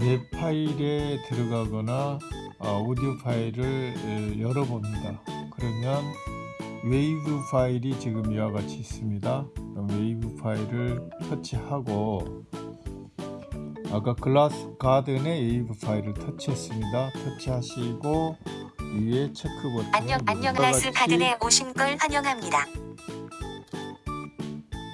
내 파일에 들어가거나 어, 오디오 파일을 에, 열어봅니다. 그러면 웨이브 파일이 지금 이와 같이 있습니다. 웨이브 파일을 터치하고 아까 글라스 가든의 웨이브 파일을 터치했습니다. 터치하시고 위에 체크 버튼 안녕 안녕 글라스 가든에 오신 걸 환영합니다.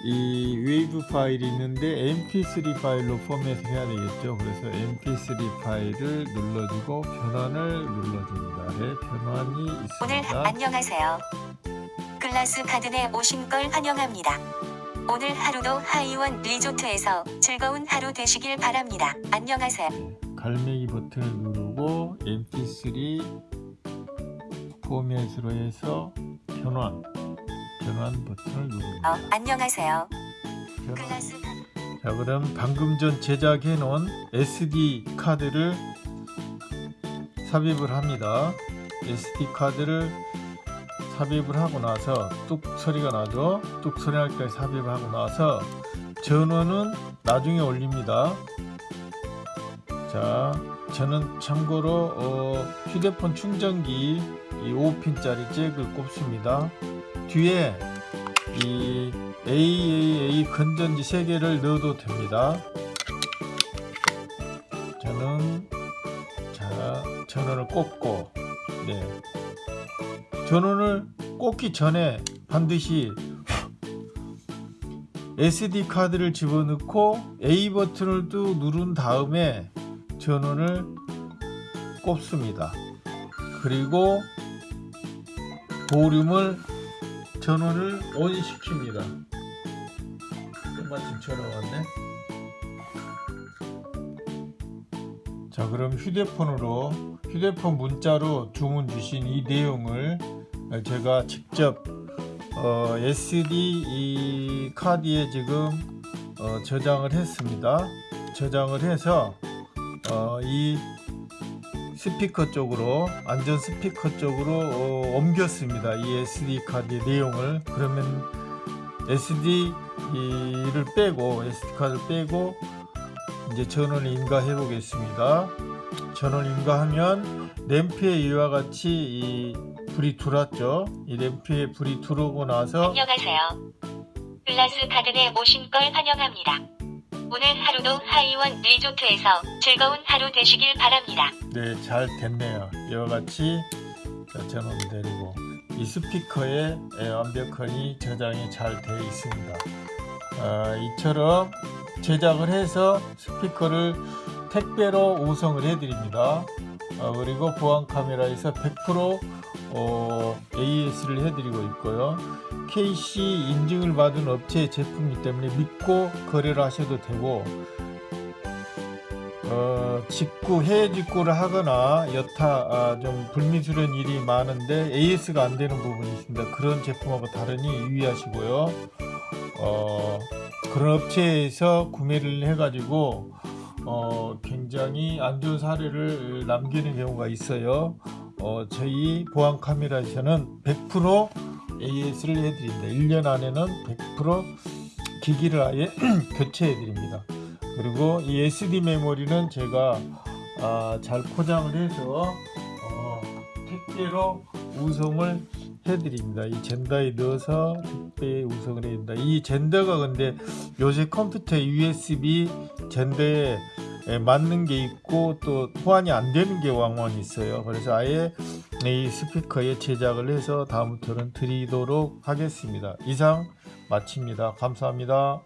이 웨이브 파일이 있는데 mp3 파일로 포맷을 해야 되겠죠 그래서 mp3 파일을 눌러주고 변환을 눌러줍니다 네, 변환이 오늘 있습니다 안녕하세요. 글라스 가든에 오신 걸 환영합니다. 오늘 하루도 하이원 리조트에서 즐거운 하루 되시길 바랍니다. 안녕하세요. 갈매기 버튼을 누르고 mp3 포맷으로 해서 변환 변환 버튼을 누릅니다 어, 안녕하세요. 자 그럼 방금 전 제작해 놓은 SD 카드를 삽입을 합니다. SD 카드를 삽입을 하고 나서 뚝 소리가 나죠? 뚝 소리 날 때 삽입을 하고 나서 전원은 나중에 올립니다. 자 저는 참고로 어, 휴대폰 충전기 이 5핀짜리 잭을 꼽습니다 뒤에 이 AAA 건전지 3개를 넣어도 됩니다. 저는 자 전원을 꽂고 네 전원을 꽂기 전에 반드시 SD 카드를 집어넣고 A 버튼을 또 누른 다음에 전원을 꼽습니다. 그리고 볼륨을 전원을 ON 시킵니다. 마침 전화 왔네. 자 그럼 휴대폰으로 휴대폰 문자로 주문 주신 이 내용을 제가 직접 어, SD 이 카드에 지금 어, 저장을 했습니다. 저장을 해서 어, 이 스피커 쪽으로 안전 스피커 쪽으로 어, 옮겼습니다. 이 SD 카드의 내용을 그러면 SD를 빼고 SD 카드를 빼고 이제 전원을 인가해 보겠습니다. 전원 인가하면 램프에 이와 같이 이 불이 들어왔죠. 이 램프에 불이 들어오고 나서 안녕하세요. 글라스 가든에 오신 걸 환영합니다. 오늘 하루도 하이원 리조트에서 즐거운 하루 되시길 바랍니다. 네, 잘 됐네요. 이와 같이 자, 전원 내리고 이 스피커에 예, 완벽하니 저장이 잘 되어 있습니다. 아, 이처럼 제작을 해서 스피커를 택배로 우성을 해드립니다. 아, 그리고 보안 카메라에서 100% 어, AS를 해드리고 있고요. KC 인증을 받은 업체의 제품이기 때문에 믿고 거래를 하셔도 되고 어, 직구, 해외 직구를 하거나 여타 아, 좀 불미스러운 일이 많은데 AS가 안 되는 부분이 있습니다. 그런 제품하고 다르니 유의하시고요. 어, 그런 업체에서 구매를 해가지고 어, 굉장히 안 좋은 사례를 남기는 경우가 있어요. 어, 저희 보안 카메라에서는 100% AS를 해드립니다. 1년 안에는 100% 기기를 아예 교체해 드립니다. 그리고 이 SD 메모리는 제가 아, 잘 포장을 해서 어, 택배로 우송을 해드립니다. 이 젠더에 넣어서 택배에 우송을 해드립니다. 이 젠더가 근데 요새 컴퓨터 USB 젠더에 에 맞는 게 있고 또 호환이 안 되는 게 왕왕 있어요. 그래서 아예 이 스피커에 제작을 해서 다음부터는 드리도록 하겠습니다. 이상 마칩니다. 감사합니다.